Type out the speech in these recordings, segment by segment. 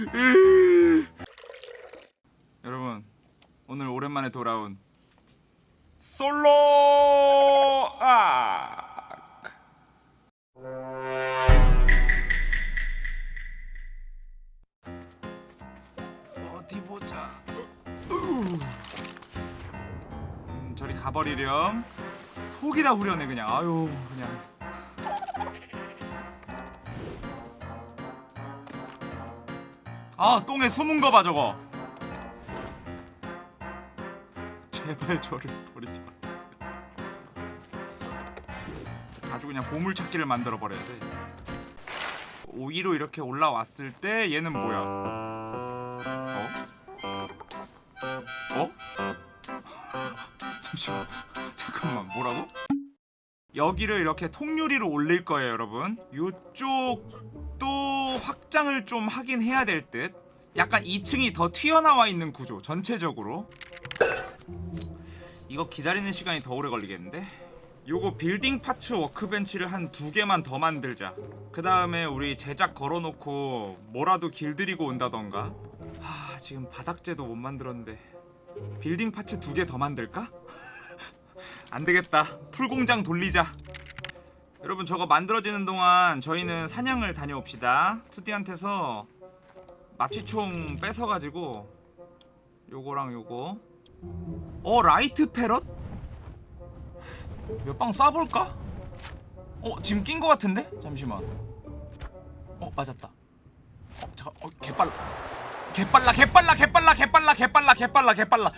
여러분 오늘 오랜만에 돌아온 솔로 아 어디 보자. 음, 저리 가버리렴. 속이 다 후련해 그냥. 아유 그냥 아 똥에 숨은 거 봐 저거 제발 저를 버리지 마세요 아주 그냥 보물찾기를 만들어 버려야 돼 5위로 이렇게 올라왔을 때 얘는 뭐야 어? 어? 잠시만 잠깐만 뭐라고? 여기를 이렇게 통유리로 올릴 거예요 여러분 요쪽도 확장을 좀 하긴 해야 될 듯. 약간 2층이 더 튀어나와 있는 구조 전체적으로. 이거 기다리는 시간이 더 오래 걸리겠는데? 요거 building parts workbench를 한 두 개만 더 만들자. 그 다음에 우리 제작 걸어놓고 뭐라도 길들이고 온다던가. 하 지금 바닥재도 못 만들었는데. building parts 두 개 더 만들까? 안되겠다. 풀공장 돌리자 여러분 저거 만들어지는 동안 저희는 사냥을 다녀옵시다 투디한테서 마취총 뺏어가지고 요거랑 요거 어 라이트 패럿? 몇 방 쏴볼까? 어 지금 낀거 같은데? 잠시만 어 맞았다 어 잠깐 어 개빨라 개빨라 개빨라 개빨라 개빨라 개빨라 개빨라 개빨라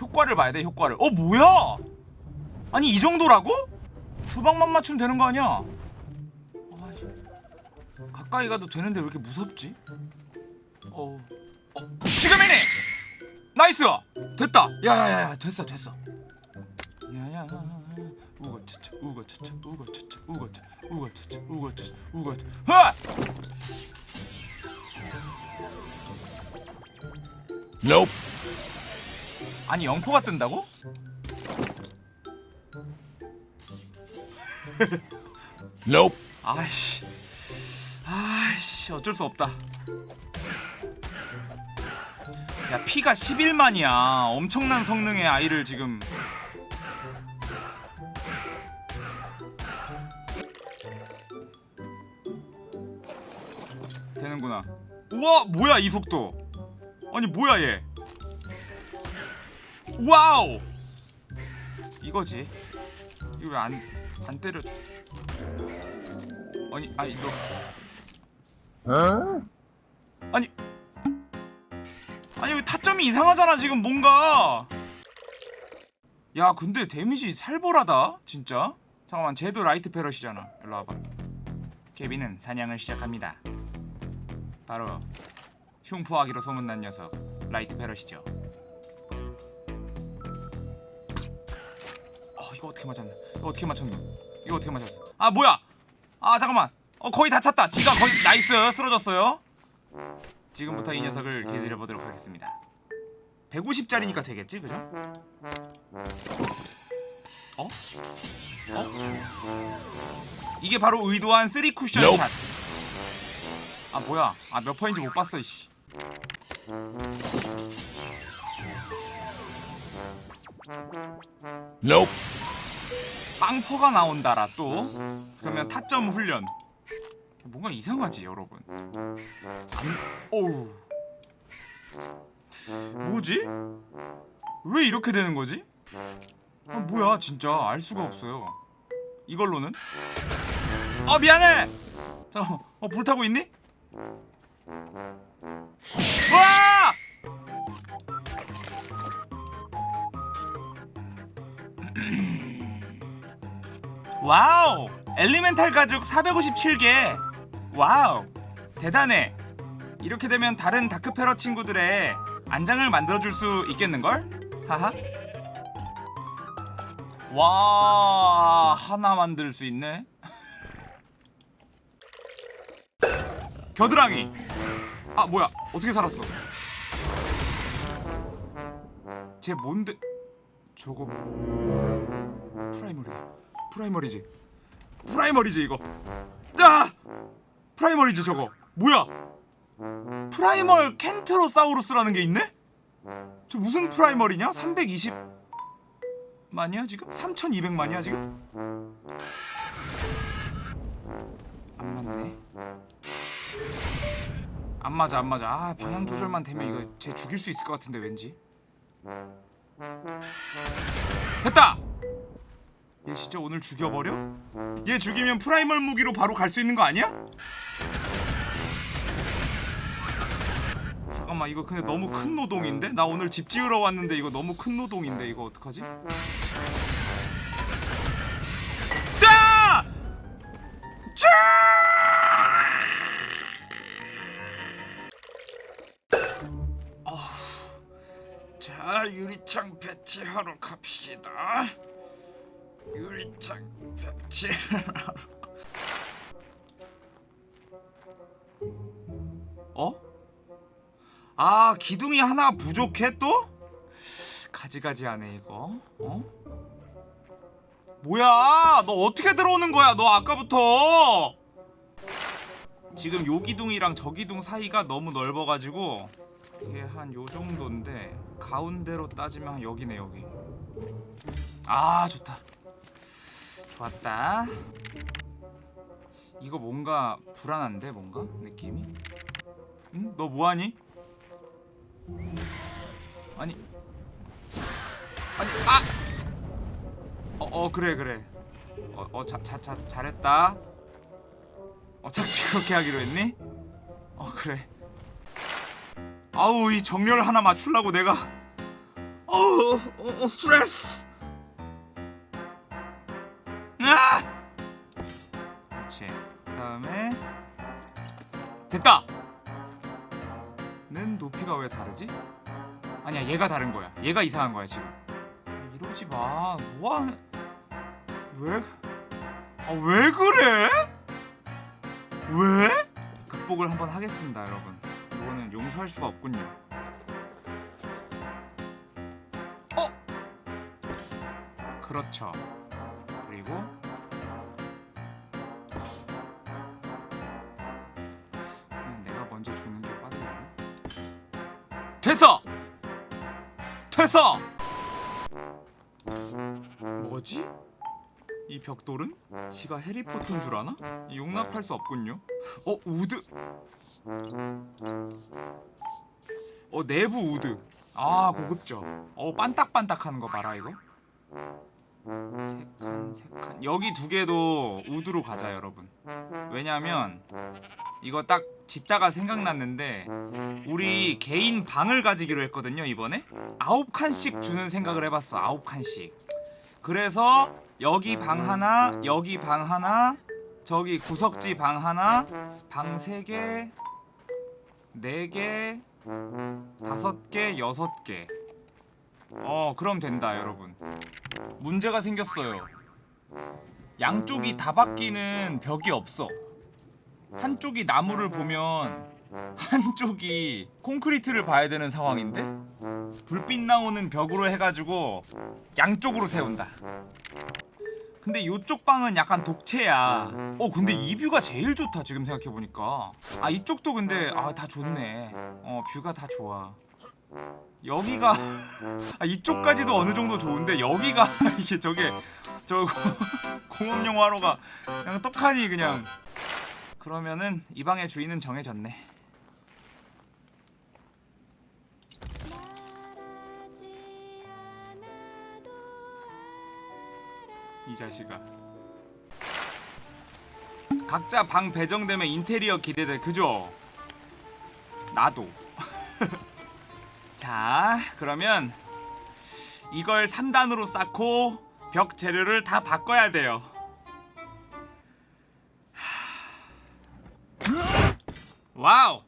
효과를 봐야 돼 효과를 어 뭐야 아니 이 정도라고? 두 방만 맞추면 되는 거 아니야 아, 가까이 가도 되는데 왜 이렇게 무섭지? 어, 어 지금이네 nice 됐다 야야야야 됐어 됐어 야야 우거차차 우거차차 우거차차 우거차 우거차차 우거차차 우거차 하! Nope. 아니 영포가 뜬다고? Nope. 아이씨. 아이씨 어쩔 수 없다. 야 피가 11만이야. 엄청난 성능의 아이를 지금. 되는구나. 우와 뭐야 이 속도. 아니 뭐야 얘. wow! 이거지. 이거 왜 안 안 때려줘 아니 아니 너. 아니. 아니 왜 타점이 이상하잖아 지금 뭔가. 야 근데 데미지 살벌하다 진짜? 잠깐만 쟤도 라이트 패럿이잖아. 일로 와봐. 케빈은 사냥을 시작합니다. 바로 흉포하기로 소문난 녀석 라이트 패럿이죠 이거 어떻게 맞았나 이거 어떻게 맞췄냐 이거 어떻게 맞췄어 아 뭐야 아 잠깐만 어 거의 다 찼다 지가 거의 nice 쓰러졌어요 지금부터 이 녀석을 길들여보도록 하겠습니다 150짜리니까 되겠지 그죠? 어? 어? 이게 바로 의도한 3 쿠션. 샷. 아 뭐야? 아 몇 퍼인지 못 봤어 이씨. Nope. 빵퍼가 나온다라 또. 그러면 타점 훈련. 뭔가 이상하지 여러분. 안. 어우. 뭐지? 왜 이렇게 되는 거지? 아 뭐야 진짜 알 수가 없어요. 이걸로는? 어 미안해. 잠깐. 어 불타고 있니? 와! wow! elemental 가죽 457개. wow. 대단해. 이렇게 되면 다른 다크페러 친구들의 안장을 만들어 줄 수 있겠는걸? 하하. 와, 하나 만들 수 있네. 겨드랑이. 아, 뭐야? 어떻게 살았어? 쟤 뭔데? 저거 primal이다. primal이지. primal이지 이거. 아! primal이지 저거. 뭐야? primal 켄트로사우루스라는 게 있네? 저 무슨 primal이냐? 320 만이야 지금? 3200만이야 지금? 안 맞네 안 맞아 안 맞아 아 방향 조절만 되면 이거 쟤 죽일 수 있을 것 같은데 왠지 됐다! 얘 진짜 오늘 죽여버려? 얘 죽이면 프라이멀 무기로 바로 갈 수 있는 거 아니야? 잠깐만 이거 근데 너무 큰 노동인데? 나 오늘 집 지으러 왔는데 이거 너무 큰 노동인데 이거 어떡하지? 자! 자! 어후. 자 유리창 배치하러 갑시다 유리창 배치하러 어? 아 기둥이 하나 부족해 또? 가지가지하네 이거 어? 뭐야 너 어떻게 들어오는 거야 너 아까부터 지금 요 기둥이랑 저 기둥 사이가 너무 넓어가지고 이게 한 요 정도인데 가운데로 따지면 한 여기네 여기 아 좋다 좋았다 이거 뭔가 불안한데 뭔가 느낌이 응? 너 뭐하니? 아니 아니 아! 어, 어 그래 그래 어, 어 자, 자, 자, 잘했다 어 착지 그렇게 하기로 했니? 어 그래 아우 이 정렬 하나 맞추려고 내가 어우 어, 어, 스트레스 됐다 는 높이가 왜 다르지? 아니야 얘가 다른 거야 얘가 이상한 거야 지금 이러지 마 뭐하는 왜? 아 왜 그래? 왜? 극복을 한번 하겠습니다 여러분 이거는 용서할 수가 없군요 어? 그렇죠 그리고 먼저 죽는 게 빠르려나? 됐어! 됐어! 뭐지? 이 벽돌은? 지가 해리포터인 줄 아나? 용납할 수 없군요 어? wood 어 내부 wood 아 고급져 어 반딱반딱하는 거 봐라 이거 세칸 세칸 여기 두 개도 wood로 가자 여러분. 왜냐면 이거 딱 짓다가 생각났는데 우리 개인 방을 가지기로 했거든요 이번에. 아홉 칸씩 주는 생각을 해봤어 아홉 칸씩. 그래서 여기 방 하나 여기 방 하나 저기 구석지 방 하나 방 세개네개 다섯 개 여섯 개 어 그럼 된다 여러분. 문제가 생겼어요. 양쪽이 다 바뀌는 벽이 없어. 한쪽이 나무를 보면 한쪽이 콘크리트를 봐야 되는 상황인데 불빛 나오는 벽으로 해가지고 양쪽으로 세운다. 근데 요쪽 방은 약간 독채야. 어 근데 이 뷰가 제일 좋다 지금 생각해보니까. 아 이쪽도 근데 아 다 좋네. 어 뷰가 다 좋아 여기가 아, 이쪽까지도 어느 정도 좋은데 여기가 이게 저게 저 공업용 화로가 그냥 떡하니 그냥. 그러면은 이 방의 주인은 정해졌네. 이 자식아. 각자 방 배정되면 인테리어 기대돼 그죠? 나도 자 그러면 이걸 3단으로 쌓고 벽 재료를 다 바꿔야 돼요. wow!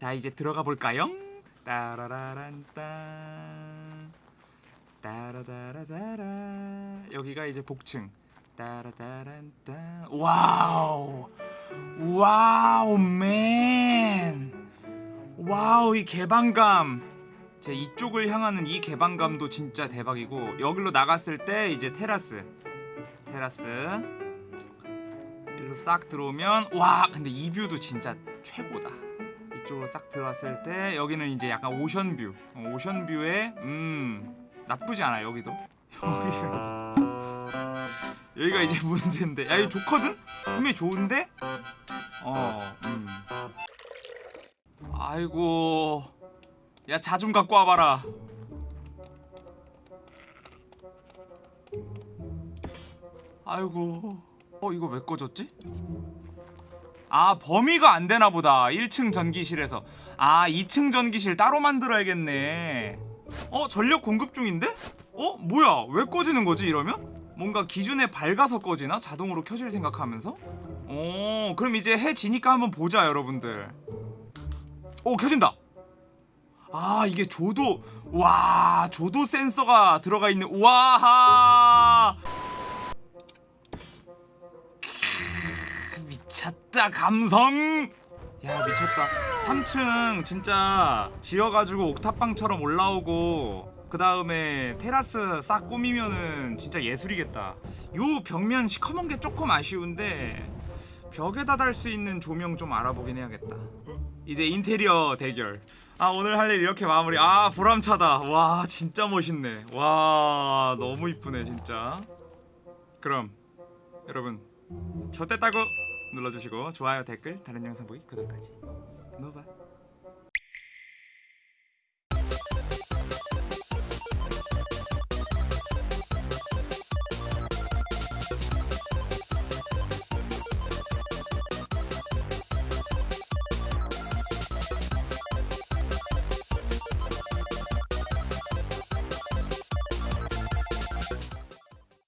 자 이제 들어가 볼까요? 따라라란딴. 따라다라다라. 여기가 이제 복층. 따라다란딴. wow! wow man wow 이 개방감 제 이쪽을 향하는 이 개방감도 진짜 대박이고 여기로 나갔을 때 이제 테라스 테라스 일로 싹 들어오면 와 근데 이 뷰도 진짜 최고다. 이쪽으로 싹 들어왔을 때 여기는 이제 약간 ocean view. 어, ocean view에 음 나쁘지 않아 여기도. 여기가 이제 여기가 이제 문제인데. 야 이거 좋거든? 분명히 좋은데? 어. 음. 아이고. 야 자좀 갖고 와봐라. 아이고. 어 이거 왜 꺼졌지? 아 범위가 안 되나 보다 1층 전기실에서 아 2층 전기실 따로 만들어야겠네 어 전력 공급 중인데? 어 뭐야 왜 꺼지는 거지 이러면? 뭔가 기준에 밝아서 꺼지나? 자동으로 켜질 생각하면서? 어 그럼 이제 해 지니까 한번 보자 여러분들 오 켜진다. 아 이게 조도 와 조도 센서가 들어가 있는 우와 미쳤다 감성! 야 미쳤다. 3층 진짜 지어가지고 옥탑방처럼 올라오고 그 다음에 테라스 싹 꾸미면은 진짜 예술이겠다. 요 벽면 시커먼 게 조금 아쉬운데 벽에다 달 수 있는 조명 좀 알아보긴 해야겠다. 이제 인테리어 대결. 아 오늘 할 일 이렇게 마무리. 아 보람차다. 와 진짜 멋있네. 와 너무 이쁘네 진짜. 그럼 여러분 저때 따고 눌러주시고 좋아요 댓글 다른 영상 보기 구독까지. 노바